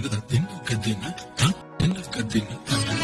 తినక తిన్న తిన్న తిన్న తిన్న